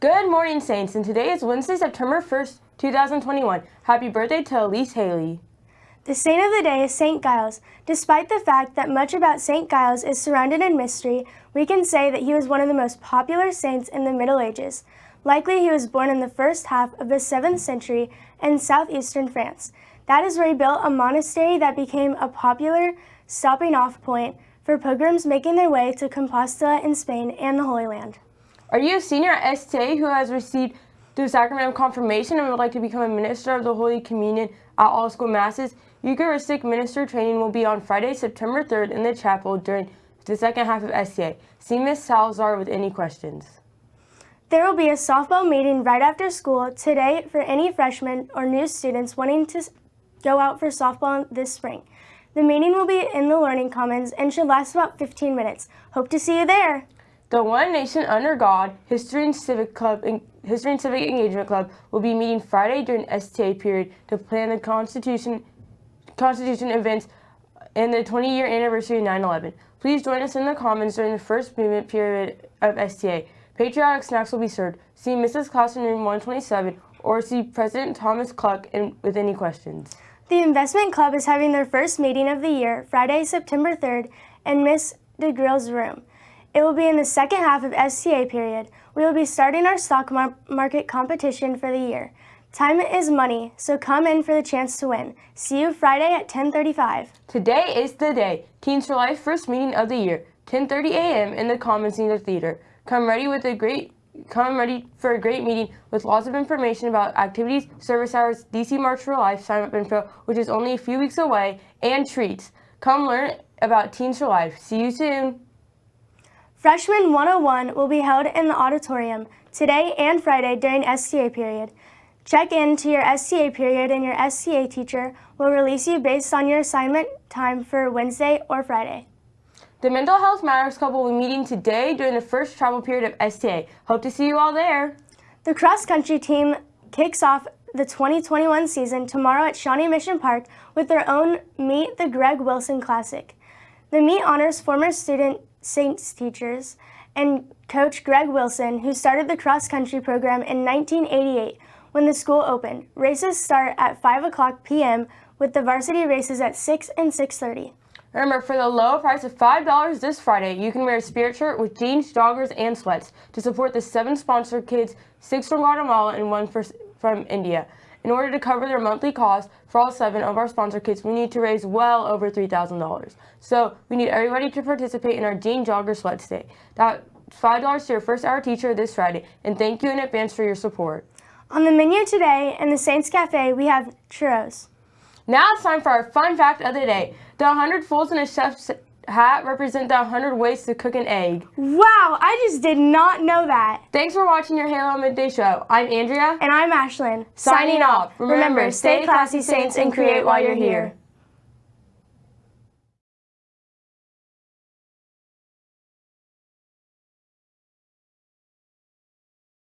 Good morning, Saints, and today is Wednesday, September 1st, 2021. Happy birthday to Elise Haley. The saint of the day is St. Giles. Despite the fact that much about St. Giles is surrounded in mystery, we can say that he was one of the most popular saints in the Middle Ages. Likely he was born in the first half of the 7th century in southeastern France. That is where he built a monastery that became a popular stopping off point for pilgrims making their way to Compostela in Spain and the Holy Land. Are you a senior at STA who has received the sacrament of confirmation and would like to become a minister of the Holy Communion at all school masses? Eucharistic minister training will be on Friday, September 3rd in the chapel during the second half of STA. See Ms. Salazar with any questions. There will be a softball meeting right after school today for any freshmen or new students wanting to go out for softball this spring. The meeting will be in the Learning Commons and should last about 15 minutes. Hope to see you there. The One Nation Under God History and Civic Club History and Civic Engagement Club will be meeting Friday during STA period to plan the Constitution Constitution events and the 20-year anniversary of 9/11. Please join us in the Commons during the first movement period of STA. Patriotic snacks will be served. See Mrs. Claus in room 127 or see President Thomas Cluck in, with any questions. The Investment Club is having their first meeting of the year Friday, September 3rd in Miss DeGrill's room. It will be in the second half of STA period. We will be starting our stock mar market competition for the year. Time is money, so come in for the chance to win. See you Friday at 10.35. Today is the day. Teens for Life first meeting of the year. 10.30 a.m. in the Commons Theater Theater. Come ready with a great Come ready for a great meeting with lots of information about activities, service hours, DC March for Life sign up info, which is only a few weeks away, and treats. Come learn about Teens for Life. See you soon. Freshman 101 will be held in the auditorium today and Friday during STA period. Check in to your STA period and your STA teacher will release you based on your assignment time for Wednesday or Friday. The Mental Health Matters Club will be meeting today during the first travel period of STA. Hope to see you all there. The cross country team kicks off the 2021 season tomorrow at Shawnee Mission Park with their own Meet the Greg Wilson Classic. The meet honors former student Saints teachers and coach Greg Wilson, who started the cross country program in 1988 when the school opened. Races start at 5 o'clock p.m. with the varsity races at 6 and 6.30. Remember, for the low price of $5 this Friday, you can wear a spirit shirt with jeans, joggers, and sweats to support the seven sponsored kids, six from Guatemala and one for, from India. In order to cover their monthly cost for all seven of our sponsor kits, we need to raise well over $3,000. So we need everybody to participate in our Jean Jogger Sweat Day. That's $5 to your first hour teacher this Friday, and thank you in advance for your support. On the menu today in the Saints Cafe, we have churros. Now it's time for our fun fact of the day. The 100 fools in a chef's hat represent the 100 ways to cook an egg. Wow, I just did not know that. Thanks for watching your Halo Midday Show. I'm Andrea. And I'm Ashlyn. Signing off. Remember, stay classy, Saints, and create while you're here.